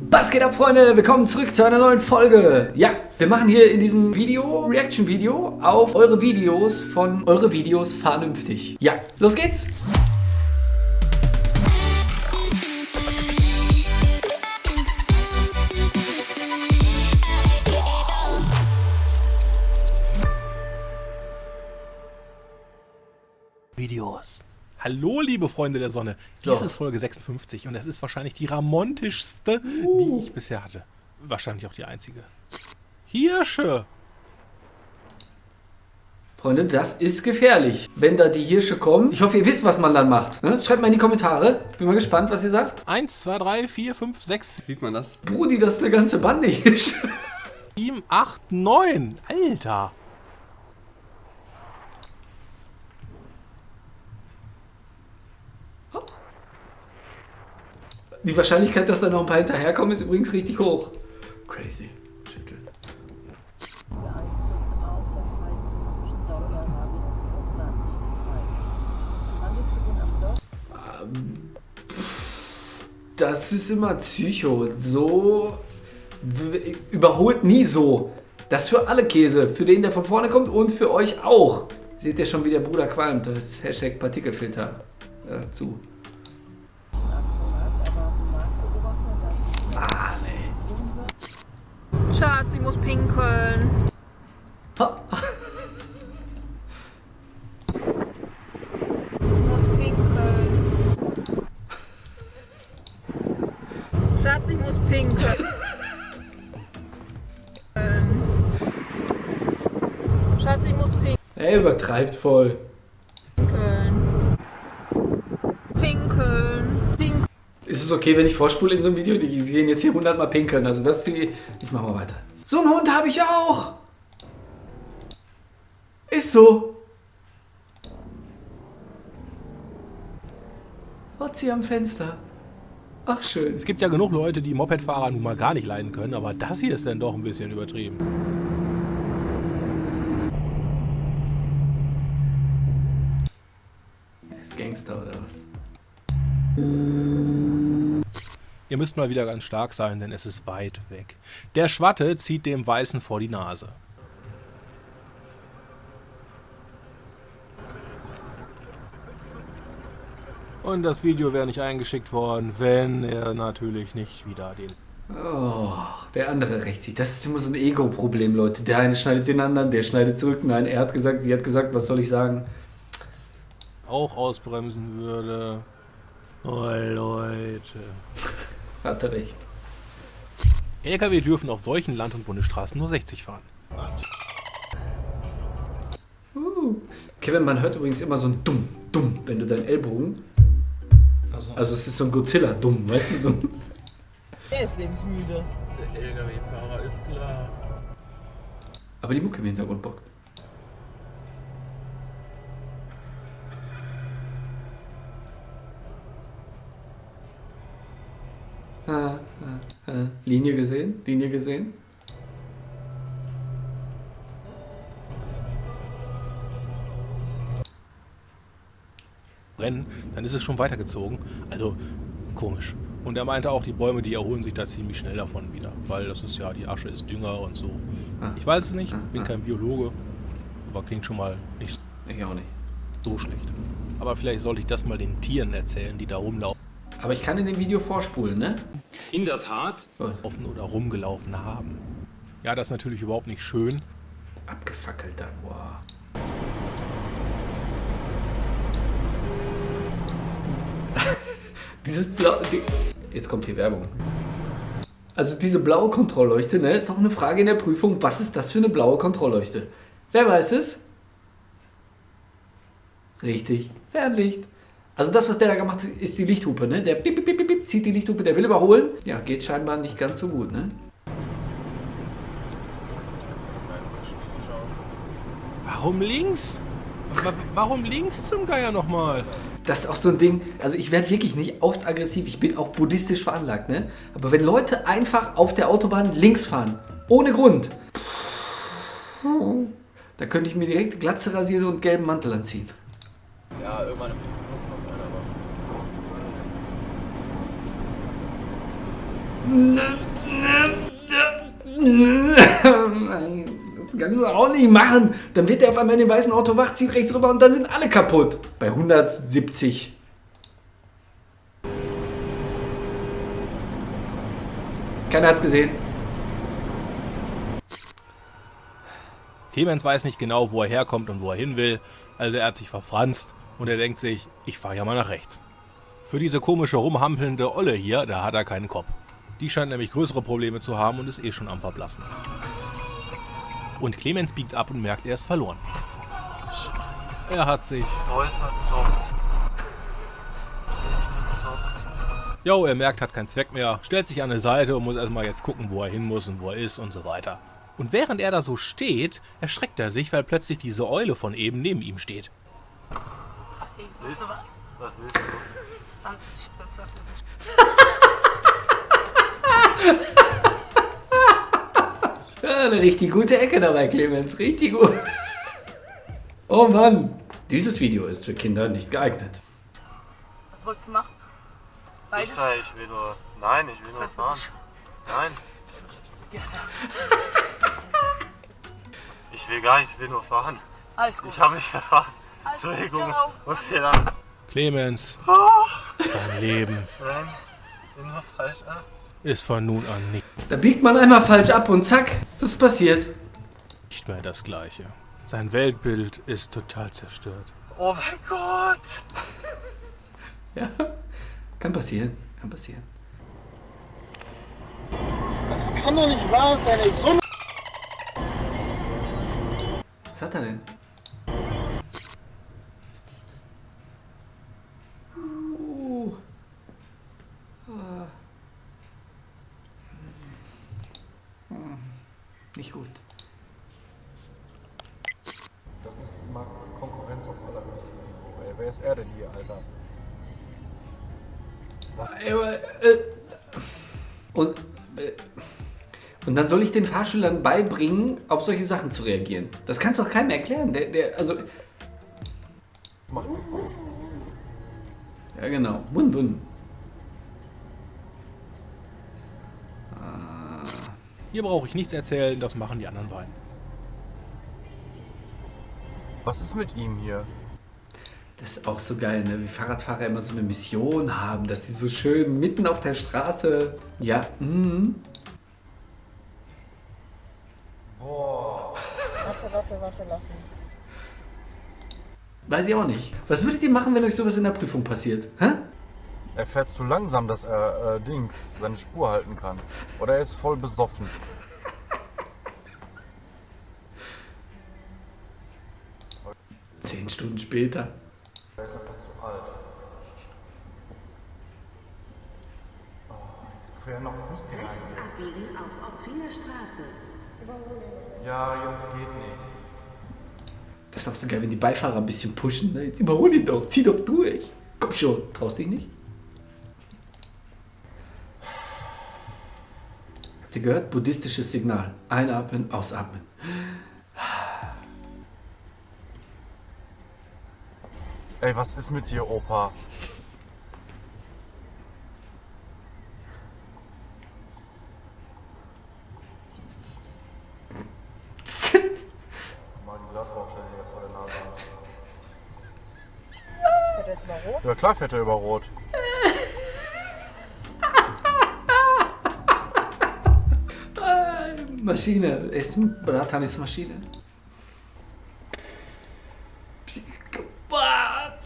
Was geht ab, Freunde? Willkommen zurück zu einer neuen Folge. Ja, wir machen hier in diesem Video, Reaction-Video, auf eure Videos von eure Videos vernünftig. Ja, los geht's! Hallo, liebe Freunde der Sonne. So. Dies ist Folge 56 und es ist wahrscheinlich die ramontischste, die ich bisher hatte. Wahrscheinlich auch die einzige. Hirsche. Freunde, das ist gefährlich, wenn da die Hirsche kommen. Ich hoffe, ihr wisst, was man dann macht. Ne? Schreibt mal in die Kommentare. Bin mal gespannt, was ihr sagt. 1, 2, 3, 4, 5, 6, Sieht man das? Brudi, das ist eine ganze Bande Hirsche. 7, 8, 9. Alter. Die Wahrscheinlichkeit, dass da noch ein paar hinterherkommen, ist übrigens richtig hoch. Crazy. Schüttel. beeinflusste auch der Preiskrieg zwischen Saudi-Arabien und Russland die Preise. Zum Handelsbeginn am Dorf Das ist immer Psycho. So überholt nie so. Das für alle Käse. Für den, der von vorne kommt und für euch auch. Seht ihr schon, wie der Bruder qualmt. Das ist Hashtag Partikelfilter äh, zu. Aktienmarkt erwarten Marktbeobachter, dass Ah, nee. wird. Schatz, ich muss pinkeln. Ha. Ich muss pinkeln. Schatz, ich muss pinkeln. Schatz, ich muss Er übertreibt voll. pinkeln. Pinkeln. Pinkeln. Ist es okay, wenn ich vorspule in so einem Video? Die gehen jetzt hier 100 Mal pinkeln. Also das die... Ich mach mal weiter. So einen Hund habe ich auch. Ist so. Fotzi am Fenster. Ach schön. Es gibt ja genug Leute, die Mopedfahrer nun mal gar nicht leiden können, aber das hier ist dann doch ein bisschen übertrieben. Ihr müsst mal wieder ganz stark sein, denn es ist weit weg. Der Schwatte zieht dem Weißen vor die Nase. Und das Video wäre nicht eingeschickt worden, wenn er natürlich nicht wieder den... Oh, der andere rächt sich. Das ist immer so ein Ego-Problem, Leute. Der eine schneidet den anderen, der schneidet zurück. Nein, er hat gesagt, sie hat gesagt, was soll ich sagen? auch ausbremsen würde. Oh Leute. Hat er recht. LKW dürfen auf solchen Land- und Bundesstraßen nur 60 fahren. Kevin, man hört übrigens immer so ein Dumm, Dumm, wenn du deinen Ellbogen. Also es ist so ein Godzilla-Dumm, weißt du? So ein Er ist lebensmüde. Der LKW-Fahrer ist klar. Aber die Mucke im Hintergrund bockt. Ah, ah, ah. Linie gesehen? Linie gesehen? Rennen, dann ist es schon weitergezogen. Also komisch. Und er meinte auch, die Bäume, die erholen sich da ziemlich schnell davon wieder. Weil das ist ja, die Asche ist Dünger und so. Ah. Ich weiß es nicht, Ah, bin ah. kein Biologe. Aber klingt schon mal nicht Ich auch nicht. so schlecht. Aber vielleicht sollte ich das mal den Tieren erzählen, die da rumlaufen Aber ich kann in dem Video vorspulen, ne? In der Tat. Oh, oder rumgelaufen haben. Ja, das ist natürlich überhaupt nicht schön. abgefackelt dann, wow. Dieses blau... Die, jetzt kommt hier Werbung. Also diese blaue Kontrollleuchte, ne, ist auch eine Frage in der Prüfung. Was ist das für eine blaue Kontrollleuchte? Wer weiß es? Richtig, Fernlicht. Also das, was der da gemacht hat, ist die Lichthupe, ne? Der bip, bip, bip, bip, zieht die Lichthupe, der will überholen. Ja, geht scheinbar nicht ganz so gut, ne? Warum links? Wa- Warum links zum Geier nochmal? Das ist auch so ein Ding, also ich werde wirklich nicht oft aggressiv, ich bin auch buddhistisch veranlagt, ne? Aber wenn Leute einfach auf der Autobahn links fahren, ohne Grund, da könnte ich mir direkt Glatze rasieren und gelben Mantel anziehen. Ja, irgendwann im fünf Minuten kommt einer, aber. Nein, das kannst du auch nicht machen. Dann wird er auf einmal in dem weißen Auto wach, zieht rechts rüber und dann sind alle kaputt. Bei 170. Keiner hat's gesehen. Clemens weiß nicht genau, wo er herkommt und wo er hin will, also er hat sich verfranst und er denkt sich, ich fahre ja mal nach rechts. Für diese komische rumhampelnde Olle hier, da hat er keinen Kopf. Die scheint nämlich größere Probleme zu haben und ist eh schon am Verblassen. Und Clemens biegt ab und merkt, er ist verloren. Er hat sich... Voll verzockt. Verzockt. Jo, er merkt, hat keinen Zweck mehr, stellt sich an eine Seite und muss erstmal jetzt gucken, wo er hin muss und wo er ist und so weiter. Und während er da so steht, erschreckt er sich, weil plötzlich diese Eule von eben neben ihm steht. Ich was? Was willst du? 20, 45. Ja, eine richtig gute Ecke dabei, Clemens. Richtig gut. Oh Mann. Dieses Video ist für Kinder nicht geeignet. Was wolltest du machen? Ich Beides? sag, ich will nur. Nein, ich will nur fahren. Nein, ich will gar nicht, ich will nur fahren. Alles gut. Ich habe mich gut, Entschuldigung, ciao. muss dir dann. Clemens, sein Leben Nein, ich bin nur falsch ab. Ist von nun an nicht Da biegt man einmal falsch ab und zack, ist das passiert. mehr das gleiche. Sein Weltbild ist total zerstört. Oh mein Gott! Ja, kann passieren, kann passieren. Das kann doch nicht wahr sein, ey. So eine Was hat er denn? Nicht gut. Das ist mal Konkurrenz auf allerhöchstem Niveau. Ey, wer ist er denn hier, Alter? Aber, äh, Und, äh, und dann soll ich den Fahrschülern beibringen, auf solche Sachen zu reagieren. Das kannst du doch keinem erklären. Der, der, also, mal. ja genau. Wun, Hier brauche ich nichts erzählen, das machen die anderen beiden. Was ist mit ihm hier? Das ist auch so geil, ne? wie Fahrradfahrer immer so eine Mission haben, dass die so schön mitten auf der Straße. Ja, mhm. Warte, warte, warte lassen. Weiß ich auch nicht. Was würdet ihr machen, wenn euch sowas in der Prüfung passiert? Hä? Er fährt zu langsam, dass er äh, Dings seine Spur halten kann. Oder er ist voll besoffen. Zehn Stunden später. Er ist einfach zu alt. Oh, jetzt quer noch Fußgänger. Abbiegen auf Opfinger Straße. Ja, jetzt geht nicht. Das ist auch so geil, wenn die Beifahrer ein bisschen pushen. Ne? Jetzt überhol ihn doch, zieh doch durch. Komm schon, traust dich nicht? Gehört? Buddhistisches Signal. Einatmen, ausatmen. Ey, was ist mit dir, Opa? Mal die Glasbaustelle hier vor der Nase an. Fährt er jetzt mal rot? Ja klar fährt er über Rot. Maschine. Essen, Bratan ist Maschine.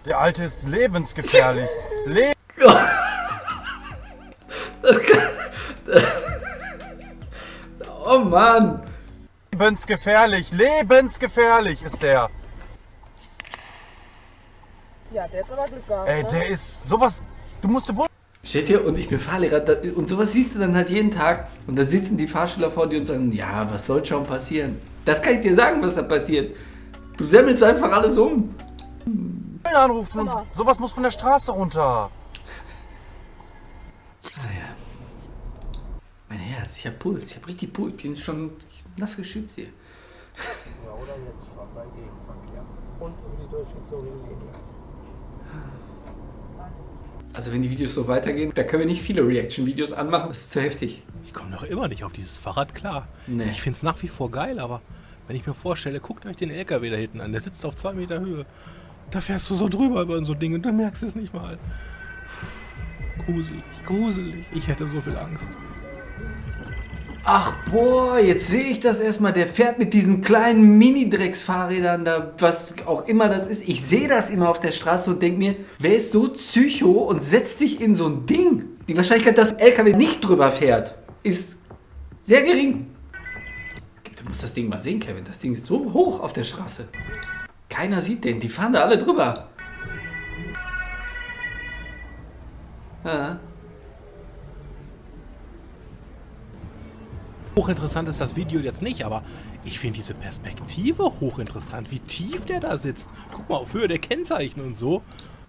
Der Alte ist lebensgefährlich. Le Das kann... Oh Mann. lebensgefährlich. Lebensgefährlich ist der. Ja, der hat aber Glück gehabt. Ey, ne? der ist sowas. Du musst Bund. Steht hier und ich bin Fahrlehrer da- und sowas siehst du dann halt jeden Tag und dann sitzen die Fahrschüler vor dir und sagen, ja, was soll schon passieren? Das kann ich dir sagen, was da passiert. Du semmelst einfach alles um. anrufen und sowas muss von der Straße runter. Naja. Mein Herz, ich hab Puls, ich hab richtig Puls, ich bin schon nass geschützt hier. Ja, oder jetzt schon beim Gegenverkehr. Und um die durchgezogene Linie. Also wenn die Videos so weitergehen, da können wir nicht viele Reaction-Videos anmachen. Das ist zu heftig. Ich komme noch immer nicht auf dieses Fahrrad klar. Nee. Ich finde es nach wie vor geil, aber wenn ich mir vorstelle, guckt euch den LKW da hinten an, der sitzt auf zwei Meter Höhe. Da fährst du so drüber über so ein Ding und du merkst es nicht mal. Puh, Gruselig, gruselig. Ich hätte so viel Angst. Ach boah, jetzt sehe ich das erstmal. Der fährt mit diesen kleinen Mini-Drecksfahrrädern da, was auch immer das ist. Ich sehe das immer auf der Straße und denke mir, wer ist so psycho und setzt sich in so ein Ding? Die Wahrscheinlichkeit, dass ein LKW nicht drüber fährt, ist sehr gering. Du musst das Ding mal sehen, Kevin. Das Ding ist so hoch auf der Straße. Keiner sieht den. Die fahren da alle drüber. Ja. Hochinteressant ist das Video jetzt nicht, aber ich finde diese Perspektive hochinteressant, wie tief der da sitzt. Guck mal auf Höhe der Kennzeichen und so.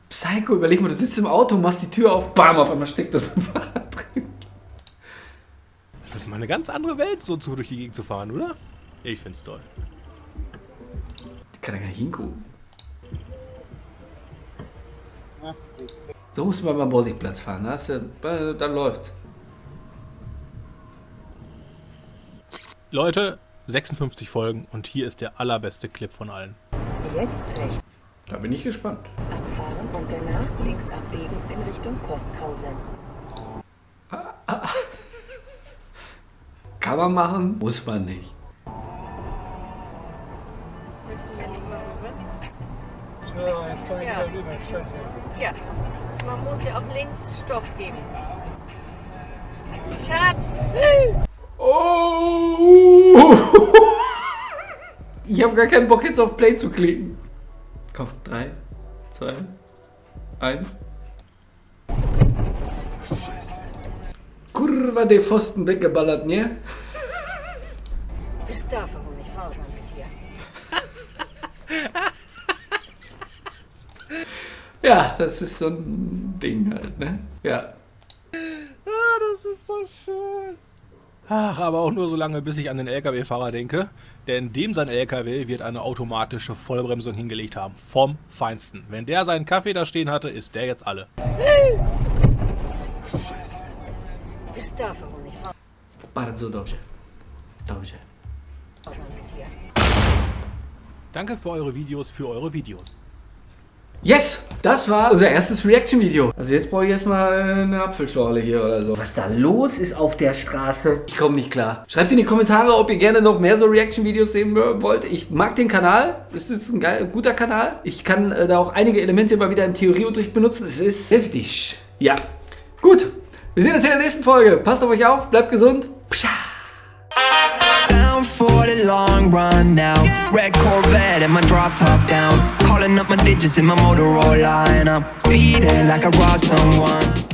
Psycho, überleg mal, du sitzt im Auto, machst die Tür auf, bam, auf einmal steckt das im Fahrrad drin. Das ist mal eine ganz andere Welt, so zu durch die Gegend zu fahren, oder? Ich find's toll. Die kann da gar nicht hingucken. So muss man beim Borsigplatz fahren, da hast du, äh, dann läuft's. Leute, 56 Folgen und hier ist der allerbeste Clip von allen. Jetzt rechts Da bin ich gespannt. abfahren und danach links abbiegen in Richtung Posthausen. Kann man machen, muss man nicht. Ja, jetzt kann ich ja. rüber. Scheiße. Ja, man muss ja auch links Stoff geben. Schatz! Oh! Ich habe gar keinen Bock jetzt auf Play zu klicken. Komm, 3, 2, 1. Kurva, der Pfosten weggeballert, ne? Das darf aber nicht faul sein mit dir. Ja, das ist so ein Ding halt, ne? Ja. Ach, aber auch nur so lange, bis ich an den LKW-Fahrer denke. Denn dem sein LKW wird eine automatische Vollbremsung hingelegt haben. Vom Feinsten. Wenn der seinen Kaffee da stehen hatte, ist der jetzt alle. Das darf aber nicht faul Bardzo dobrze. Dobrze. Danke für eure Videos, für eure Videos. Yes! Das war unser erstes Reaction-Video. Also jetzt brauche ich erstmal eine Apfelschorle hier oder so. Was da los ist auf der Straße? Ich komme nicht klar. Schreibt in die Kommentare, ob ihr gerne noch mehr so Reaction-Videos sehen wollt. Ich mag den Kanal. Es ist ein geil, guter Kanal. Ich kann äh, da auch einige Elemente immer wieder im Theorieunterricht benutzen. Es ist heftig. Ja. Gut. Wir sehen uns in der nächsten Folge. Passt auf euch auf. Bleibt gesund. Pscha. Long run now. Red Corvette and my drop top down. Calling up my digits in my Motorola and I'm speeding like I robbed someone.